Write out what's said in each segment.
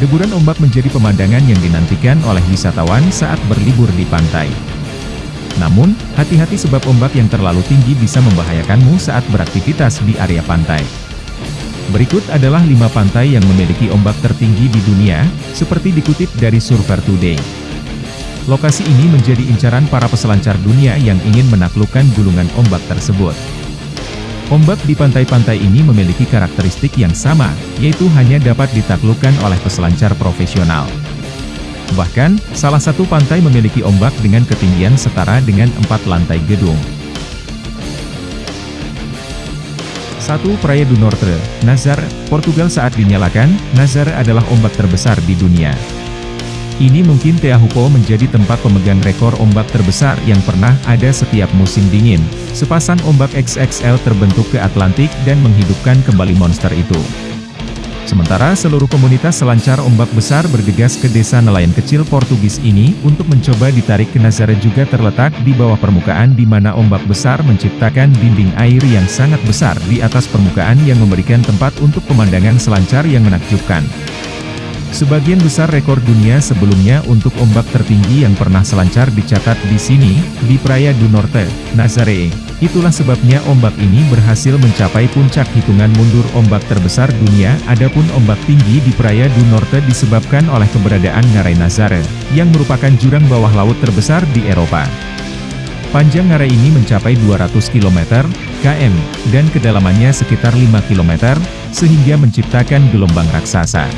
Deburan ombak menjadi pemandangan yang dinantikan oleh wisatawan saat berlibur di pantai. Namun, hati-hati sebab ombak yang terlalu tinggi bisa membahayakanmu saat beraktivitas di area pantai. Berikut adalah lima pantai yang memiliki ombak tertinggi di dunia, seperti dikutip dari Surfer Today. Lokasi ini menjadi incaran para peselancar dunia yang ingin menaklukkan gulungan ombak tersebut. Ombak di pantai-pantai ini memiliki karakteristik yang sama, yaitu hanya dapat ditaklukkan oleh peselancar profesional. Bahkan, salah satu pantai memiliki ombak dengan ketinggian setara dengan empat lantai gedung. 1. Praia do Norte, Nazar, Portugal Saat dinyalakan, Nazar adalah ombak terbesar di dunia. Ini mungkin Teahupo menjadi tempat pemegang rekor ombak terbesar yang pernah ada setiap musim dingin. Sepasang ombak XXL terbentuk ke Atlantik dan menghidupkan kembali monster itu. Sementara seluruh komunitas selancar ombak besar bergegas ke desa nelayan kecil Portugis ini untuk mencoba ditarik ke Nazare juga terletak di bawah permukaan di mana ombak besar menciptakan dinding air yang sangat besar di atas permukaan yang memberikan tempat untuk pemandangan selancar yang menakjubkan. Sebagian besar rekor dunia sebelumnya untuk ombak tertinggi yang pernah selancar dicatat di sini, di Praia du Norte, Nazaré. Itulah sebabnya ombak ini berhasil mencapai puncak hitungan mundur ombak terbesar dunia. Adapun ombak tinggi di Praia du Norte disebabkan oleh keberadaan Ngarai Nazare, yang merupakan jurang bawah laut terbesar di Eropa. Panjang ngarai ini mencapai 200 km, km, dan kedalamannya sekitar 5 km, sehingga menciptakan gelombang raksasa.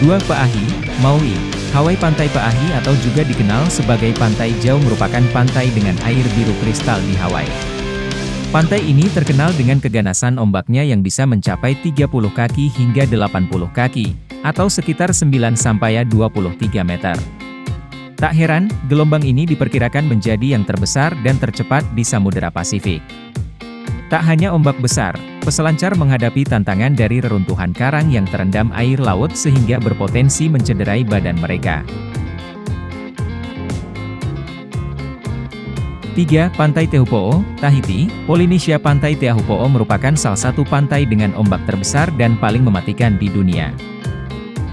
2. Paahi, Maui, Hawaii Pantai Paahi atau juga dikenal sebagai Pantai Jauh merupakan pantai dengan air biru kristal di Hawaii. Pantai ini terkenal dengan keganasan ombaknya yang bisa mencapai 30 kaki hingga 80 kaki, atau sekitar 9-23 meter. Tak heran, gelombang ini diperkirakan menjadi yang terbesar dan tercepat di Samudera Pasifik. Tak hanya ombak besar, peselancar menghadapi tantangan dari reruntuhan karang yang terendam air laut sehingga berpotensi mencederai badan mereka. 3. Pantai Tehupo'o, Tahiti, Polinesia Pantai Tehupo'o merupakan salah satu pantai dengan ombak terbesar dan paling mematikan di dunia.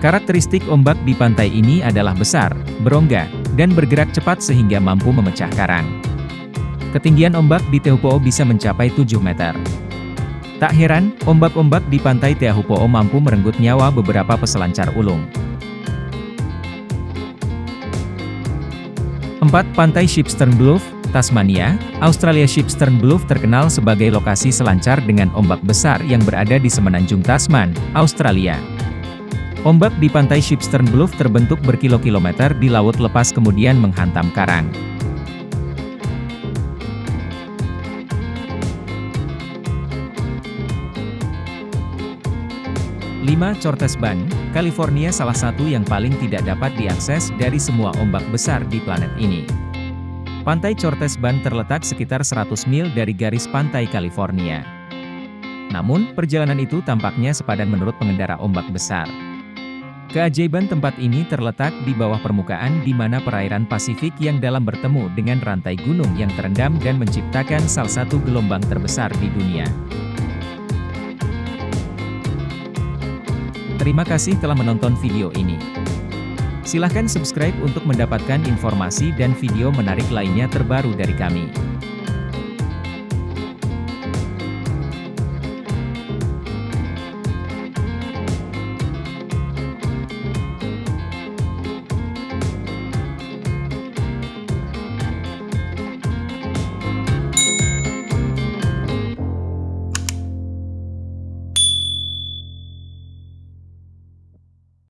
Karakteristik ombak di pantai ini adalah besar, berongga, dan bergerak cepat sehingga mampu memecah karang. Ketinggian ombak di Tehupo'o bisa mencapai 7 meter. Tak heran, ombak-ombak di pantai Tehupo'o mampu merenggut nyawa beberapa peselancar ulung. 4. Pantai Shipstern Bluff, Tasmania, Australia Shipstern Bluff terkenal sebagai lokasi selancar dengan ombak besar yang berada di semenanjung Tasman, Australia. Ombak di pantai Shipstern Bluff terbentuk berkilo-kilometer di laut lepas kemudian menghantam karang. 5. Cortes Ban, California salah satu yang paling tidak dapat diakses dari semua ombak besar di planet ini. Pantai Cortes Ban terletak sekitar 100 mil dari garis pantai California. Namun, perjalanan itu tampaknya sepadan menurut pengendara ombak besar. Keajaiban tempat ini terletak di bawah permukaan di mana perairan Pasifik yang dalam bertemu dengan rantai gunung yang terendam dan menciptakan salah satu gelombang terbesar di dunia. Terima kasih telah menonton video ini. Silahkan subscribe untuk mendapatkan informasi dan video menarik lainnya terbaru dari kami.